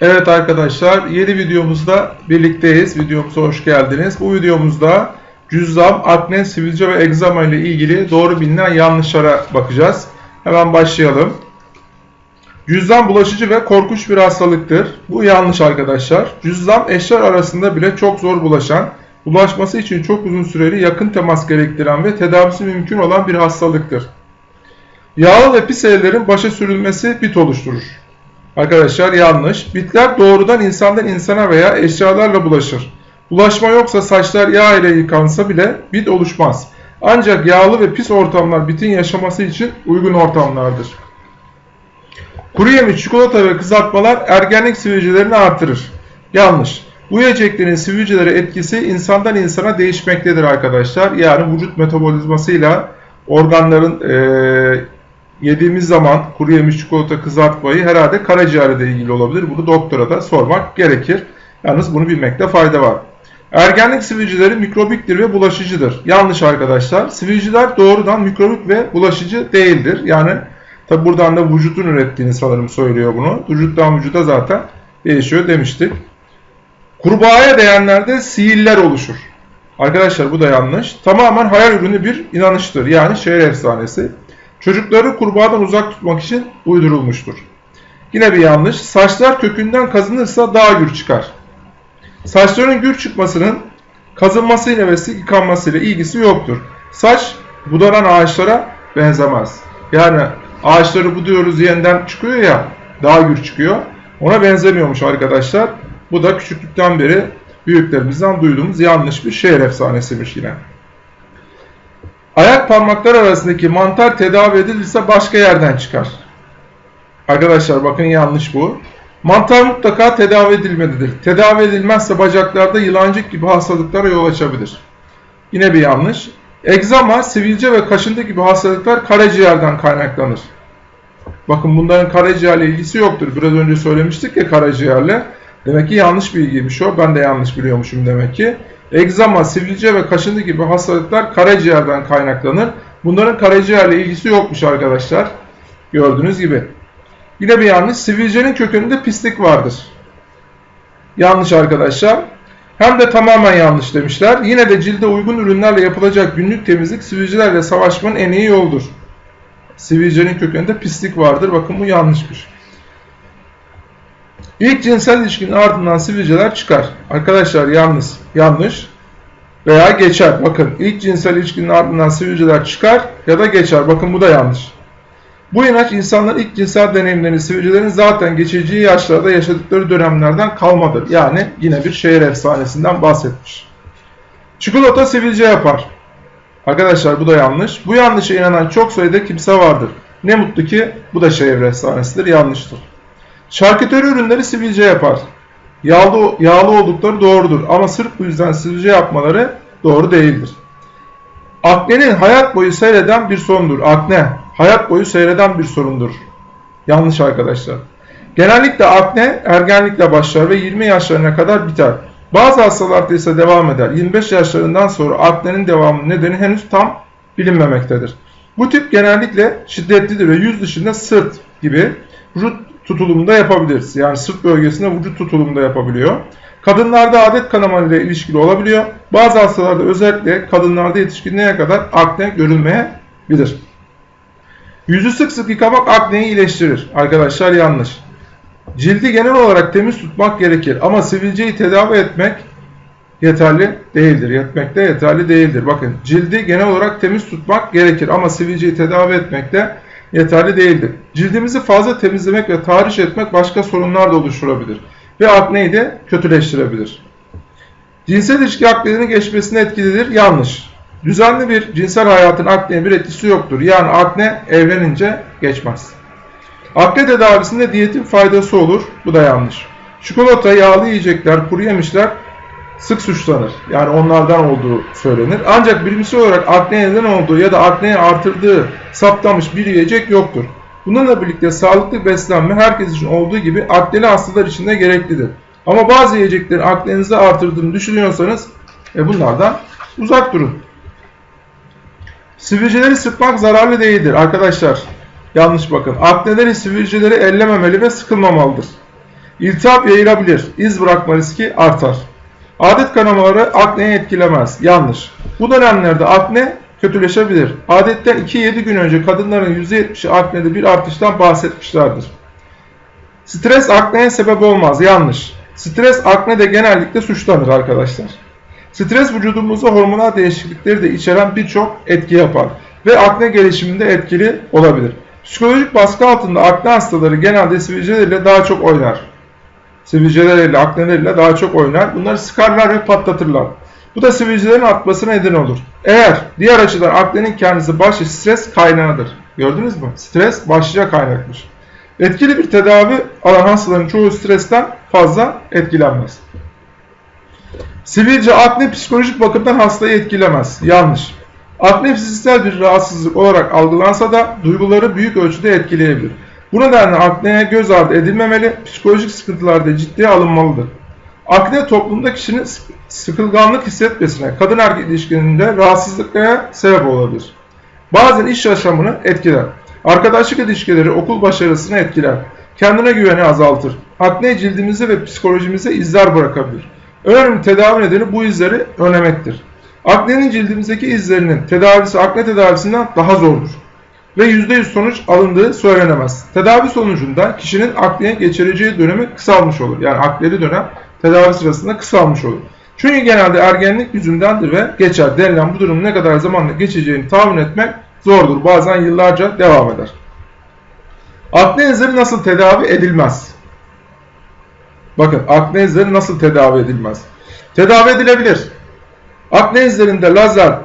Evet arkadaşlar yeni videomuzda birlikteyiz. Videomuza hoş geldiniz. Bu videomuzda cüzzam, akne, sivilce ve egzama ile ilgili doğru bilinen yanlışlara bakacağız. Hemen başlayalım. Cüzzam bulaşıcı ve korkunç bir hastalıktır. Bu yanlış arkadaşlar. Cüzzam eşler arasında bile çok zor bulaşan, bulaşması için çok uzun süreli yakın temas gerektiren ve tedavisi mümkün olan bir hastalıktır. Yağlı ve pis ellerin başa sürülmesi bit oluşturur. Arkadaşlar yanlış. Bitler doğrudan insandan insana veya eşyalarla bulaşır. Bulaşma yoksa saçlar yağ ile yıkansa bile bit oluşmaz. Ancak yağlı ve pis ortamlar bitin yaşaması için uygun ortamlardır. Kuru yemiş, çikolata ve kızartmalar ergenlik sivilcelerini artırır. Yanlış. Bu yiyeceklerin sivilcelere etkisi insandan insana değişmektedir arkadaşlar. Yani vücut metabolizmasıyla organların e, yediğimiz zaman kuru yemiş çikolata kızartmayı herhalde karaciğerle ilgili olabilir. Bunu doktora da sormak gerekir. Yalnız bunu bilmekte fayda var. Ergenlik sivilceleri mikrobiktir ve bulaşıcıdır. Yanlış arkadaşlar. Sivilciler doğrudan mikrobik ve bulaşıcı değildir. Yani tabi buradan da vücudun ürettiğini sanırım söylüyor bunu. Vücuttan vücuda zaten değişiyor demiştik. Kurbağaya değenlerde sihirler oluşur. Arkadaşlar bu da yanlış. Tamamen hayal ürünü bir inanıştır. Yani şehir efsanesi. Çocukları kurbağadan uzak tutmak için uydurulmuştur. Yine bir yanlış. Saçlar kökünden kazınırsa daha gür çıkar. Saçların gür çıkmasının kazınmasıyla ve yıkanmasıyla ilgisi yoktur. Saç budaran ağaçlara benzemez. Yani ağaçları buduyoruz yeniden çıkıyor ya daha gür çıkıyor. Ona benzemiyormuş arkadaşlar. Bu da küçüklükten beri büyüklerimizden duyduğumuz yanlış bir şehir efsanesiymiş yine. Ayak parmakları arasındaki mantar tedavi edilirse başka yerden çıkar. Arkadaşlar bakın yanlış bu. Mantar mutlaka tedavi edilmelidir. Tedavi edilmezse bacaklarda yılancık gibi hastalıklara yol açabilir. Yine bir yanlış. Egzama, sivilce ve kaşıntı gibi hastalıklar karaciğerden kaynaklanır. Bakın bunların karaciğerle ilgisi yoktur. Biraz önce söylemiştik ya karaciğerle. Demek ki yanlış bilgiymiş o. Ben de yanlış biliyormuşum demek ki. Egzama, sivilce ve kaşıntı gibi hastalıklar karaciğerden kaynaklanır. Bunların karaciğerle ilgisi yokmuş arkadaşlar. Gördüğünüz gibi. Yine bir yanlış. Sivilcenin kökünde pislik vardır. Yanlış arkadaşlar. Hem de tamamen yanlış demişler. Yine de cilde uygun ürünlerle yapılacak günlük temizlik sivilcelerle savaşmanın en iyi yoldur. Sivilcenin kökünde pislik vardır. Bakın bu yanlışmış. İlk cinsel ilişkinin ardından sivilceler çıkar. Arkadaşlar yalnız yanlış veya geçer. Bakın ilk cinsel ilişkinin ardından sivilceler çıkar ya da geçer. Bakın bu da yanlış. Bu inanç insanların ilk cinsel deneyimlerini sivilcelerin zaten geçeceği yaşlarda yaşadıkları dönemlerden kalmadır. Yani yine bir şehir efsanesinden bahsetmiş. Çikolata sivilce yapar. Arkadaşlar bu da yanlış. Bu yanlışa inanan çok sayıda kimse vardır. Ne mutlu ki bu da şehir efsanesidir. Yanlıştır. Şarküteri ürünleri sivilce yapar. Yağlı, yağlı oldukları doğrudur ama sırf bu yüzden sivilce yapmaları doğru değildir. Aknenin hayat boyu seyreden bir sorundur. Akne hayat boyu seyreden bir sorundur. Yanlış arkadaşlar. Genellikle akne ergenlikle başlar ve 20 yaşlarına kadar biter. Bazı hastalarda ise devam eder. 25 yaşlarından sonra aknenin devamı nedeni henüz tam bilinmemektedir. Bu tip genellikle şiddetlidir ve yüz dışında sırt gibi vücut tutulumunda yapabiliriz. Yani sırt bölgesinde vücut tutulumunda yapabiliyor. Kadınlarda adet kanama ile ilişkili olabiliyor. Bazı hastalarda özellikle kadınlarda yetişkinliğe kadar akne görülmeyebilir. Yüzü sık sık yıkamak akneyi iyileştirir. Arkadaşlar yanlış. Cildi genel olarak temiz tutmak gerekir ama sivilceyi tedavi etmek yeterli değildir. Yetmek de yeterli değildir. Bakın cildi genel olarak temiz tutmak gerekir ama sivilceyi tedavi etmek de yeterli değildir. Cildimizi fazla temizlemek ve tahriş etmek başka sorunlar da oluşturabilir ve akneyi de kötüleştirebilir. Cinsel ilişki aknenin geçmesine etkilidir. Yanlış. Düzenli bir cinsel hayatın akneye bir etkisi yoktur. Yani akne evlenince geçmez. Akne tedavisinde diyetin faydası olur. Bu da yanlış. Çikolata, yağlı yiyecekler, kuru yemişler sık suçlanır. Yani onlardan olduğu söylenir. Ancak bilimsel olarak akne neden olduğu ya da akneyi artırdığı saptamış bir yiyecek yoktur. Bununla birlikte sağlıklı beslenme herkes için olduğu gibi akneli hastalar için de gereklidir. Ama bazı yiyeceklerin aknenizi artırdığını düşünüyorsanız e bunlardan uzak durun. Sivilceleri sıkmak zararlı değildir arkadaşlar. Yanlış bakın. Akneleri sivilceleri ellememeli ve sıkılmamalıdır. İltihap yayılabilir. İz bırakma riski artar. Adet kanamaları akneyi etkilemez. Yanlış. Bu dönemlerde akne kötüleşebilir. Adetten 2-7 gün önce kadınların %70'i aknede bir artıştan bahsetmişlerdir. Stres akneye sebep olmaz. Yanlış. Stres akne de genellikle suçlanır arkadaşlar. Stres vücudumuzda hormonal değişiklikleri de içeren birçok etki yapar ve akne gelişiminde etkili olabilir. Psikolojik baskı altında akne hastaları genelde sivilceleriyle daha çok oynar. Sivilceleriyle, akneleriyle daha çok oynar. Bunları sıkarlar ve patlatırlar. Bu da sivilcelerin artmasına neden olur. Eğer diğer açıdan aknenin kendisi başlı stres kaynağıdır. Gördünüz mü? Stres başlıca kaynakmış. Etkili bir tedavi alan hastaların çoğu stresten fazla etkilenmez. Sivilce akne psikolojik bakımdan hastayı etkilemez. Yanlış. Akne fiziksel bir rahatsızlık olarak algılansa da duyguları büyük ölçüde etkileyebilir. Bu nedenle akneye göz ardı edilmemeli, psikolojik sıkıntılarda ciddiye alınmalıdır. Akne toplumda kişinin sıkılganlık hissetmesine, kadın erkek ilişkilerinde rahatsızlıklara sebep olabilir. Bazen iş yaşamını etkiler. Arkadaşlık ilişkileri okul başarısını etkiler. Kendine güveni azaltır. Akne cildimize ve psikolojimize izler bırakabilir. Önemli tedavi nedeni bu izleri önlemektir. Aknenin cildimizdeki izlerinin tedavisi akne tedavisinden daha zordur ve %100 sonuç alındığı söylenemez. Tedavi sonucunda kişinin akneye geçireceği dönemi kısalmış olur. Yani akneli dönem tedavi sırasında kısalmış olur. Çünkü genelde ergenlik yüzündendir ve geçer denilen bu durum ne kadar zamanla geçeceğini tahmin etmek zordur. Bazen yıllarca devam eder. Akne izleri nasıl tedavi edilmez? Bakın akne izleri nasıl tedavi edilmez? Tedavi edilebilir. Akne izlerinde lazer,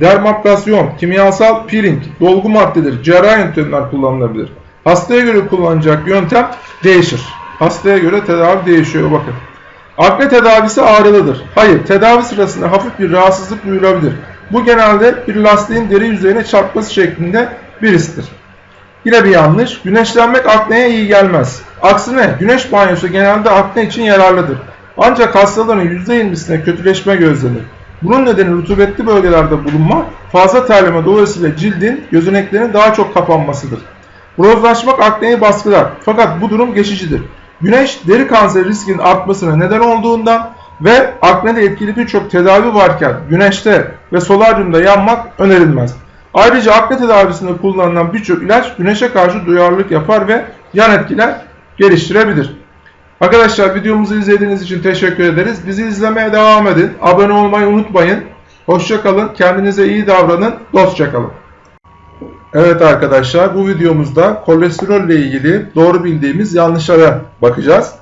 dermaplasyon, kimyasal peeling, dolgu maddeleri, cerrahi yöntemler kullanılabilir. Hastaya göre kullanacak yöntem değişir. Hastaya göre tedavi değişiyor bakın. Akne tedavisi ağrılıdır. Hayır, tedavi sırasında hafif bir rahatsızlık duyulabilir. Bu genelde bir lastiğin deri yüzeyine çarpması şeklinde bir histir. Yine bir yanlış. Güneşlenmek akneye iyi gelmez. Aksine güneş banyosu genelde akne için yararlıdır. Ancak hastaların %20'sine kötüleşme gözlenir. Bunun nedeni rutubetli bölgelerde bulunma, fazla terleme dolayısıyla cildin, gözeneklerin daha çok kapanmasıdır. Bronzlaşmak akneyi baskılar fakat bu durum geçicidir. Güneş deri kanseri riskinin artmasına neden olduğundan ve aknede etkili birçok tedavi varken güneşte ve solaryumda yanmak önerilmez. Ayrıca akne tedavisinde kullanılan birçok ilaç güneşe karşı duyarlılık yapar ve yan etkiler geliştirebilir. Arkadaşlar videomuzu izlediğiniz için teşekkür ederiz. Bizi izlemeye devam edin. Abone olmayı unutmayın. Hoşçakalın. Kendinize iyi davranın. Dostça kalın. Evet arkadaşlar bu videomuzda kolesterol ile ilgili doğru bildiğimiz yanlışlara bakacağız.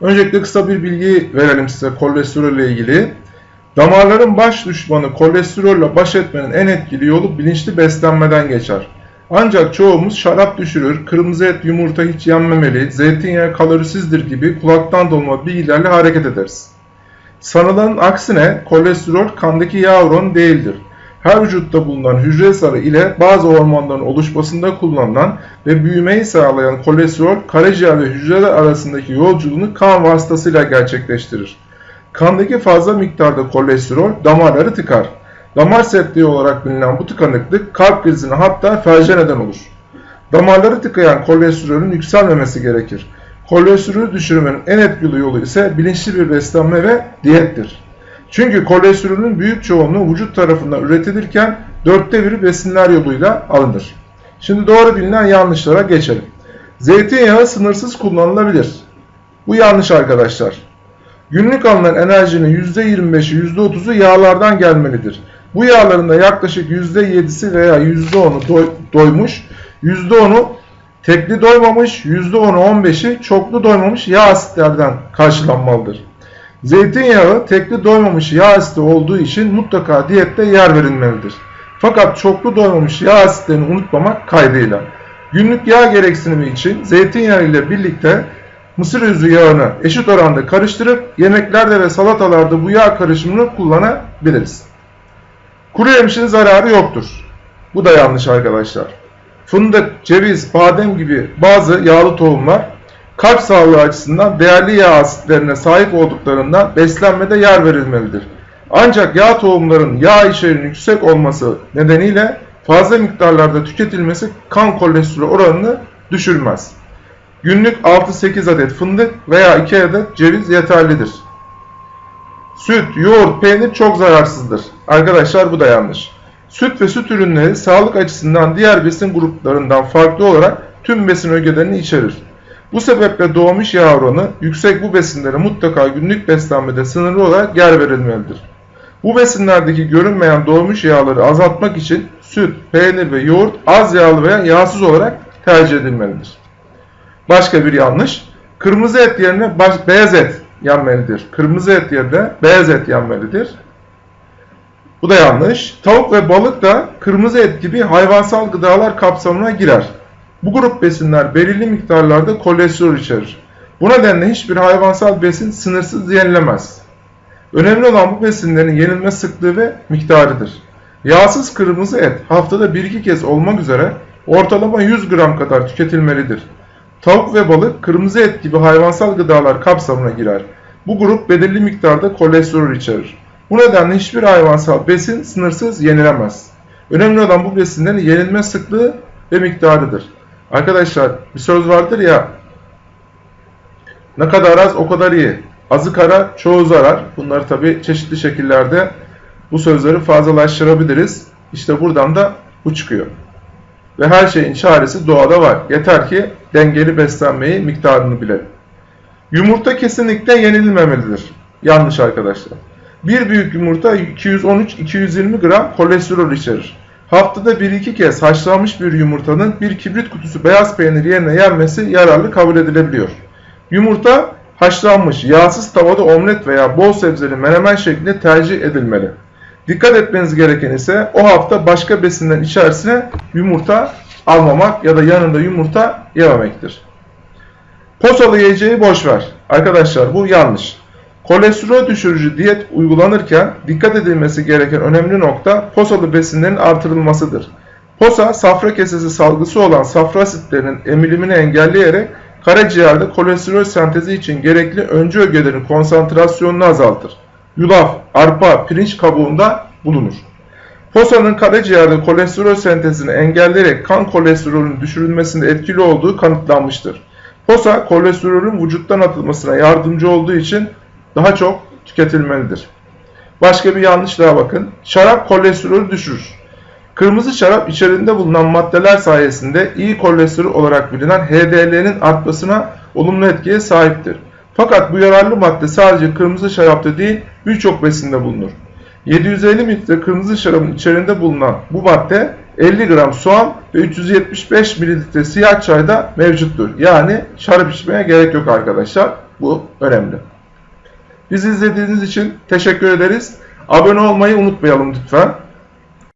Öncelikle kısa bir bilgi verelim size kolesterol ile ilgili. Damarların baş düşmanı kolesterolle baş etmenin en etkili yolu bilinçli beslenmeden geçer. Ancak çoğumuz şarap düşürür, kırmızı et yumurta hiç yenmemeli, zeytinyağı kalorisizdir gibi kulaktan dolma bilgilerle hareket ederiz. Sanılanın aksine kolesterol kandaki yağ oranı değildir. Her vücutta bulunan hücre sarı ile bazı hormonların oluşmasında kullanılan ve büyümeyi sağlayan kolesterol karaciğer ve hücreler arasındaki yolculuğunu kan vasıtasıyla gerçekleştirir. Kandaki fazla miktarda kolesterol damarları tıkar. Damar sertliği olarak bilinen bu tıkanıklık kalp krizine hatta felce neden olur. Damarları tıkayan kolesterolün yükselmemesi gerekir. Kolesterolü düşürmenin en etkili yolu ise bilinçli bir beslenme ve diyettir. Çünkü kolesterolün büyük çoğunluğu vücut tarafından üretilirken dörtte biri besinler yoluyla alınır. Şimdi doğru bilinen yanlışlara geçelim. Zeytinyağı sınırsız kullanılabilir. Bu yanlış arkadaşlar. Günlük alınan enerjinin %25'i %30'u yağlardan gelmelidir. Bu yağların da yaklaşık %7'si veya %10'u doy doymuş, %10'u tekli doymamış, %10'u 15'i çoklu doymamış yağ asitlerden karşılanmalıdır. Zeytinyağı tekli doymamış yağ asidi olduğu için mutlaka diyette yer verilmelidir. Fakat çoklu doymamış yağ asitlerini unutmamak kaydıyla. Günlük yağ gereksinimi için zeytinyağı ile birlikte mısır özü yağını eşit oranda karıştırıp yemeklerde ve salatalarda bu yağ karışımını kullanabiliriz. Kuru yemişin zararı yoktur. Bu da yanlış arkadaşlar. Fındık, ceviz, badem gibi bazı yağlı tohumlar kalp sağlığı açısından değerli yağ asitlerine sahip olduklarından beslenmede yer verilmelidir. Ancak yağ tohumların yağ içeriğinin yüksek olması nedeniyle fazla miktarlarda tüketilmesi kan kolesterol oranını düşürmez. Günlük 6-8 adet fındık veya 2 adet ceviz yeterlidir. Süt, yoğurt, peynir çok zararsızdır. Arkadaşlar bu da yanlış. Süt ve süt ürünleri sağlık açısından diğer besin gruplarından farklı olarak tüm besin ögelerini içerir. Bu sebeple doğmuş yağ yüksek bu besinlere mutlaka günlük beslenmede sınırlı olarak yer verilmelidir. Bu besinlerdeki görünmeyen doğmuş yağları azaltmak için süt, peynir ve yoğurt az yağlı veya yağsız olarak tercih edilmelidir. Başka bir yanlış. Kırmızı et yerine beyaz et yenmelidir. Kırmızı et yerine beyaz et yenmelidir. Bu da yanlış. Tavuk ve balık da kırmızı et gibi hayvansal gıdalar kapsamına girer. Bu grup besinler belirli miktarlarda kolesterol içerir. Bu nedenle hiçbir hayvansal besin sınırsız yenilemez. Önemli olan bu besinlerin yenilme sıklığı ve miktarıdır. Yağsız kırmızı et haftada 1-2 kez olmak üzere ortalama 100 gram kadar tüketilmelidir. Tavuk ve balık kırmızı et gibi hayvansal gıdalar kapsamına girer. Bu grup belirli miktarda kolesterol içerir. Bu nedenle hiçbir hayvansal besin sınırsız yenilemez. Önemli olan bu besinlerin yenilme sıklığı ve miktarıdır. Arkadaşlar bir söz vardır ya ne kadar az o kadar iyi. Azı kara çoğu zarar. Bunları tabi çeşitli şekillerde bu sözleri fazlalaştırabiliriz. İşte buradan da bu çıkıyor. Ve her şeyin çaresi doğada var. Yeter ki dengeli beslenmeyi, miktarını bilelim. Yumurta kesinlikle yenilmemelidir. Yanlış arkadaşlar. Bir büyük yumurta 213-220 gram kolesterol içerir. Haftada 1-2 kez haşlanmış bir yumurtanın bir kibrit kutusu beyaz peynir yerine yenmesi yararlı kabul edilebiliyor. Yumurta haşlanmış, yağsız tavada omlet veya bol sebzeli menemen şeklinde tercih edilmeli. Dikkat etmeniz gereken ise o hafta başka besinlerin içerisine yumurta almamak ya da yanında yumurta yememektir. Posalı yiyeceği boş ver. Arkadaşlar bu yanlış. Kolesterol düşürücü diyet uygulanırken dikkat edilmesi gereken önemli nokta posalı besinlerin artırılmasıdır. Posa safra kesesi salgısı olan safra asitlerinin emilimini engelleyerek karaciğerde kolesterol sentezi için gerekli öncü ögelerin konsantrasyonunu azaltır. Yulaf, arpa, pirinç kabuğunda bulunur. Posanın karaciğerde kolesterol sentezini engelleyerek kan kolesterolünün düşürülmesinde etkili olduğu kanıtlanmıştır. Posa kolesterolün vücuttan atılmasına yardımcı olduğu için daha çok tüketilmelidir. Başka bir yanlış daha bakın. Şarap kolesterolü düşürür. Kırmızı şarap içerisinde bulunan maddeler sayesinde iyi kolesterol olarak bilinen HDL'nin artmasına olumlu etkiye sahiptir. Fakat bu yararlı madde sadece kırmızı şarapta değil birçok besinde bulunur. 750 mililitre kırmızı şarabın içerisinde bulunan bu madde 50 gram soğan ve 375 mililitre siyah çayda mevcuttur. Yani şarap içmeye gerek yok arkadaşlar. Bu önemli. Bizi izlediğiniz için teşekkür ederiz. Abone olmayı unutmayalım lütfen.